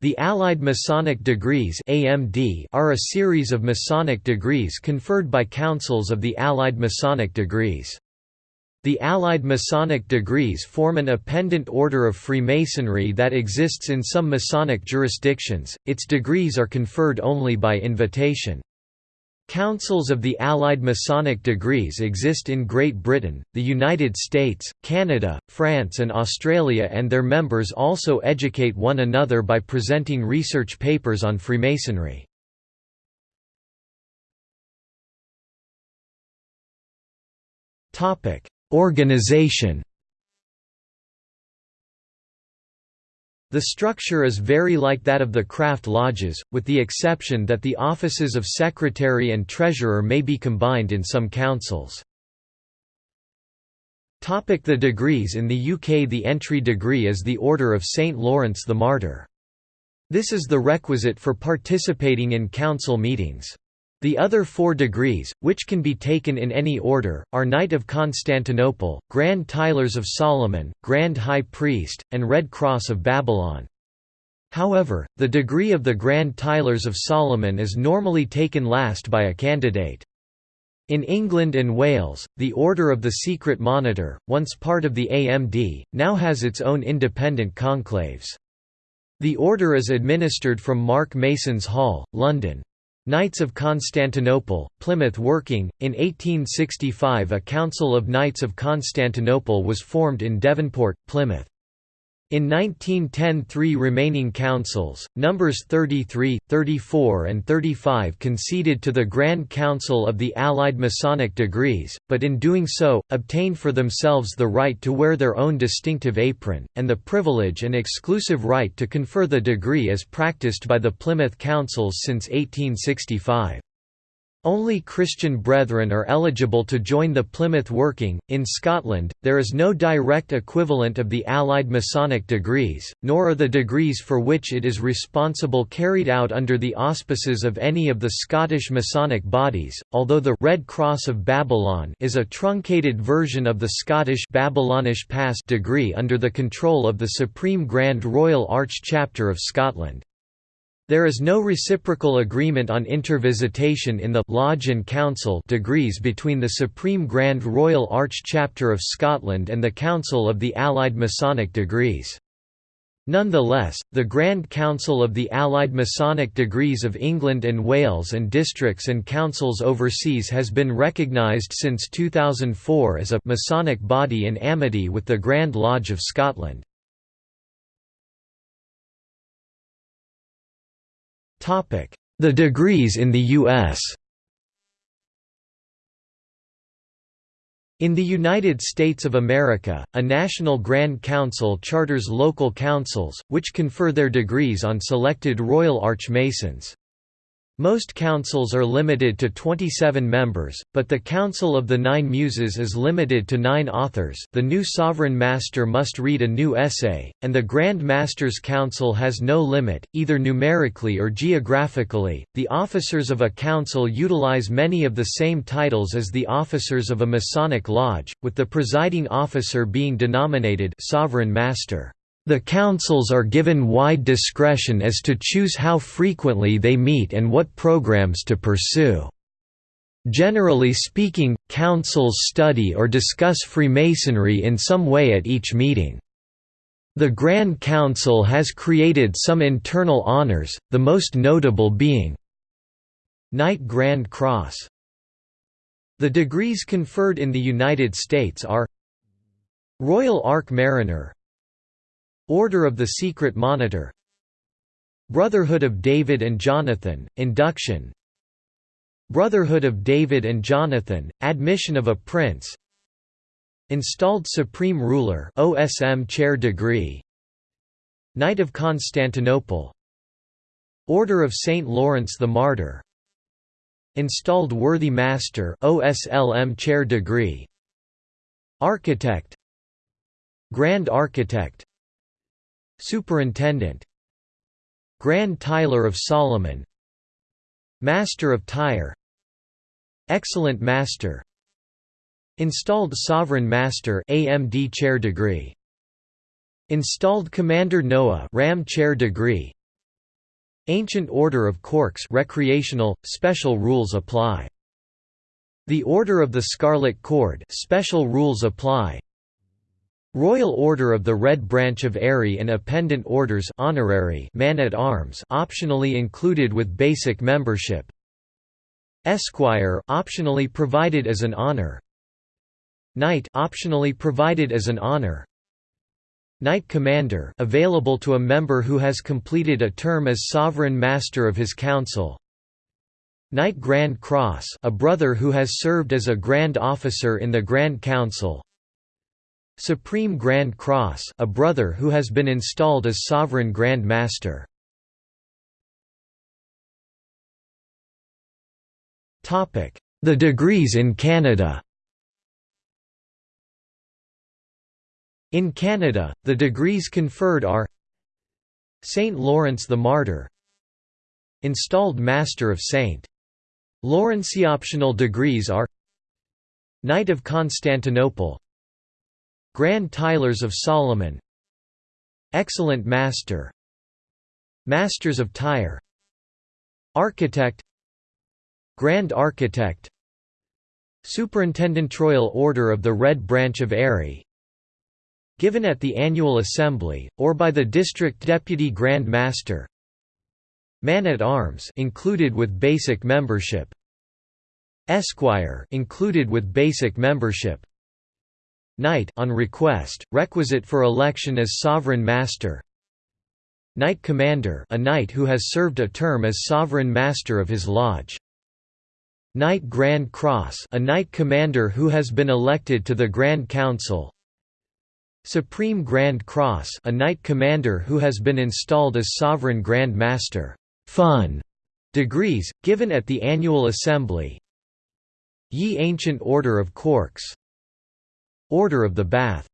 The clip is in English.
The Allied Masonic Degrees (AMD) are a series of Masonic degrees conferred by councils of the Allied Masonic Degrees. The Allied Masonic degrees form an appendant order of Freemasonry that exists in some Masonic jurisdictions. Its degrees are conferred only by invitation. Councils of the Allied Masonic degrees exist in Great Britain, the United States, Canada, France and Australia and their members also educate one another by presenting research papers on Freemasonry. Organization The structure is very like that of the craft lodges, with the exception that the offices of secretary and treasurer may be combined in some councils. The degrees In the UK the entry degree is the Order of St Lawrence the Martyr. This is the requisite for participating in council meetings. The other four degrees, which can be taken in any order, are Knight of Constantinople, Grand Tylers of Solomon, Grand High Priest, and Red Cross of Babylon. However, the degree of the Grand Tylers of Solomon is normally taken last by a candidate. In England and Wales, the Order of the Secret Monitor, once part of the AMD, now has its own independent conclaves. The order is administered from Mark Mason's Hall, London. Knights of Constantinople, Plymouth working. In 1865 a Council of Knights of Constantinople was formed in Devonport, Plymouth. In 1910 three remaining councils, numbers 33, 34 and 35 conceded to the Grand Council of the Allied Masonic degrees, but in doing so, obtained for themselves the right to wear their own distinctive apron, and the privilege and exclusive right to confer the degree as practiced by the Plymouth councils since 1865. Only Christian brethren are eligible to join the Plymouth Working. In Scotland, there is no direct equivalent of the Allied Masonic degrees, nor are the degrees for which it is responsible carried out under the auspices of any of the Scottish Masonic bodies, although the Red Cross of Babylon is a truncated version of the Scottish Babylonish Pass degree under the control of the Supreme Grand Royal Arch Chapter of Scotland. There is no reciprocal agreement on intervisitation in the Lodge and Council degrees between the Supreme Grand Royal Arch Chapter of Scotland and the Council of the Allied Masonic Degrees. Nonetheless, the Grand Council of the Allied Masonic Degrees of England and Wales and districts and councils overseas has been recognised since 2004 as a Masonic body in amity with the Grand Lodge of Scotland. The degrees in the U.S. In the United States of America, a National Grand Council charters local councils, which confer their degrees on selected Royal Arch Masons. Most councils are limited to 27 members, but the Council of the Nine Muses is limited to nine authors the new Sovereign Master must read a new essay, and the Grand Masters Council has no limit, either numerically or geographically. The officers of a council utilize many of the same titles as the officers of a Masonic lodge, with the presiding officer being denominated Sovereign Master. The councils are given wide discretion as to choose how frequently they meet and what programs to pursue. Generally speaking, councils study or discuss Freemasonry in some way at each meeting. The Grand Council has created some internal honors, the most notable being Knight Grand Cross. The degrees conferred in the United States are Royal Ark Mariner Order of the Secret Monitor. Brotherhood of David and Jonathan, Induction. Brotherhood of David and Jonathan, Admission of a Prince. Installed Supreme Ruler OSM Chair Degree. Knight of Constantinople. Order of St. Lawrence the Martyr. Installed Worthy Master OSLM Chair Degree. Architect. Grand Architect Superintendent. Grand Tyler of Solomon. Master of Tyre. Excellent Master. Installed Sovereign Master AMD Chair Degree. Installed Commander Noah Ram Chair Degree. Ancient Order of Corks recreational, special rules apply. The Order of the Scarlet Cord special rules apply. Royal Order of the Red Branch of Eri and Appendant Orders honorary man at arms optionally included with basic membership. Esquire optionally provided as an honor. Knight optionally provided as an honor. Knight Commander available to a member who has completed a term as sovereign master of his council. Knight Grand Cross a brother who has served as a Grand Officer in the Grand Council Supreme Grand Cross a brother who has been installed as Sovereign Grand Master The degrees in Canada In Canada, the degrees conferred are St. Lawrence the Martyr Installed Master of St. Lawrence optional degrees are Knight of Constantinople Grand Tylers of Solomon. Excellent Master. Masters of Tyre. Architect. Grand Architect. Superintendent Royal Order of the Red Branch of Eri. Given at the annual assembly, or by the district deputy Grand Master. Man-at-Arms included with basic membership. Esquire included with basic membership Knight on request, requisite for election as Sovereign Master. Knight Commander a knight who has served a term as Sovereign Master of his lodge. Knight Grand Cross a knight commander who has been elected to the Grand Council. Supreme Grand Cross a knight commander who has been installed as Sovereign Grand Master. Fun. Degrees, given at the annual assembly. Ye Ancient Order of Corks Order of the Bath